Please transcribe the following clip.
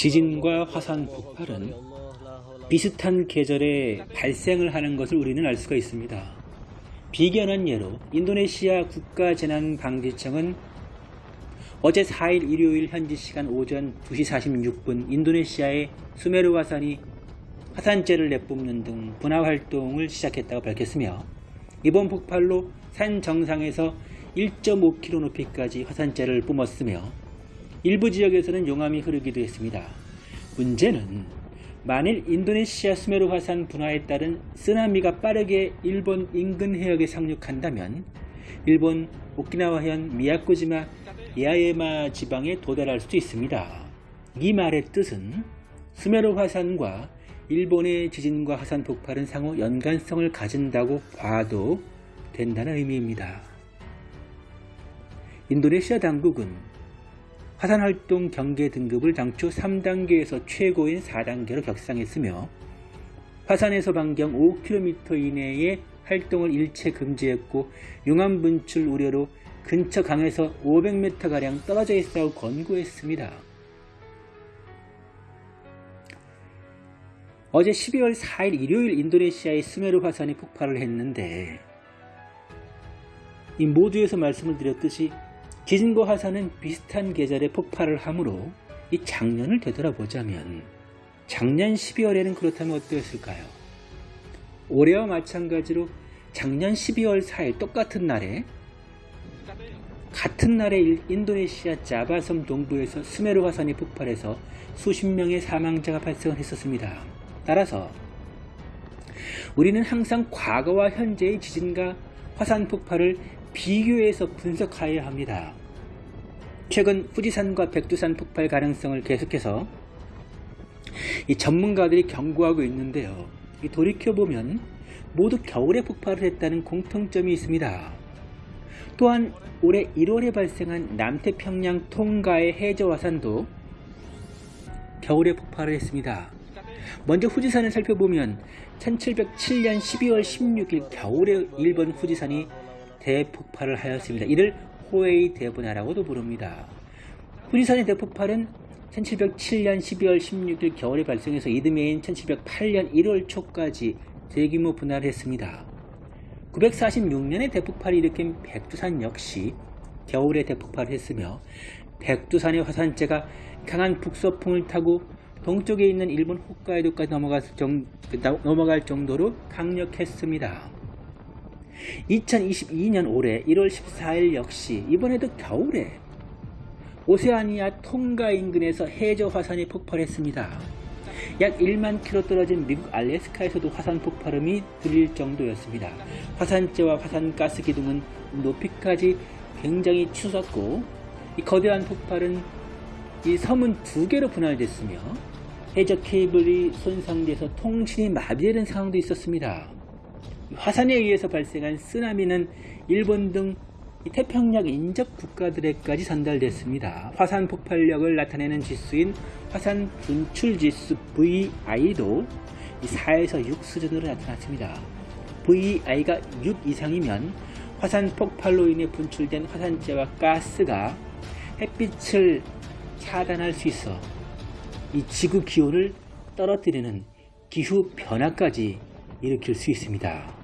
지진과 화산 폭발은 비슷한 계절에 발생을 하는 것을 우리는 알 수가 있습니다. 비견한 예로 인도네시아 국가재난방지청은 어제 4일 일요일 현지 시간 오전 2시 46분 인도네시아의 수메르 화산이 화산재를 내뿜는 등 분화 활동을 시작했다고 밝혔으며 이번 폭발로 산 정상에서 1.5km 높이까지 화산재를 뿜었으며 일부 지역에서는 용암이 흐르기도 했습니다. 문제는 만일 인도네시아 수메르 화산 분화에 따른 쓰나미가 빠르게 일본 인근 해역에 상륙한다면 일본 오키나와현 미야코지마 야에마 지방에 도달할 수도 있습니다. 이 말의 뜻은 수메르 화산과 일본의 지진과 화산 폭발은 상호 연관성을 가진다고 봐도 된다는 의미입니다. 인도네시아 당국은 화산활동 경계 등급을 당초 3단계에서 최고인 4단계로 격상했으며 화산에서 반경 5km 이내의 활동을 일체 금지했고 용암 분출 우려로 근처 강에서 500m가량 떨어져 있다고 권고했습니다. 어제 12월 4일 일요일 인도네시아의 스메르 화산이 폭발을 했는데 이 모두에서 말씀을 드렸듯이 지진과 화산은 비슷한 계절에 폭발을 하므로 이 작년을 되돌아보자면 작년 12월에는 그렇다면 어떠했을까요? 올해와 마찬가지로 작년 12월 4일 똑같은 날에 같은 날에 인도네시아 자바섬 동부에서 스메르 화산이 폭발해서 수십 명의 사망자가 발생을 했었습니다. 따라서 우리는 항상 과거와 현재의 지진과 화산 폭발을 비교해서 분석하여야 합니다. 최근 후지산과 백두산 폭발 가능성을 계속해서 이 전문가들이 경고하고 있는데요. 돌이켜보면 모두 겨울에 폭발을 했다는 공통점이 있습니다. 또한 올해 1월에 발생한 남태평양 통가의 해저 화산도 겨울에 폭발을 했습니다. 먼저 후지산을 살펴보면 1707년 12월 16일 겨울에 일본 후지산이 대폭발을 하였습니다. 이를 호에이 대분화라고도 부릅니다. 후지산의 대폭발은 1707년 12월 16일 겨울에 발생해서 이듬해인 1708년 1월 초까지 대규모 분화를 했습니다. 946년에 대폭발을 일으킨 백두산 역시 겨울에 대폭발을 했으며 백두산의 화산재가 강한 북서풍을 타고 동쪽에 있는 일본 홋카이도까지 넘어갈 정도로 강력했습니다. 2022년 올해 1월 14일 역시 이번에도 겨울에 오세아니아 통가 인근에서 해저 화산이 폭발했습니다. 약 1만 킬로 떨어진 미국 알래스카에서도 화산 폭발음이 들릴 정도였습니다. 화산재와 화산가스 기둥은 높이까지 굉장히 추웠고 이 거대한 폭발은 이 섬은 두 개로 분할됐으며 해저 케이블이 손상돼서 통신이 마비되는 상황도 있었습니다. 화산에 의해서 발생한 쓰나미는 일본 등 태평양 인접 국가들에까지 전달됐습니다. 화산 폭발력을 나타내는 지수인 화산 분출 지수 VI도 4에서 6 수준으로 나타났습니다. VI가 6 이상이면 화산 폭발로 인해 분출된 화산재와 가스가 햇빛을 차단할 수 있어 이 지구 기온을 떨어뜨리는 기후 변화까지 일으킬 수 있습니다.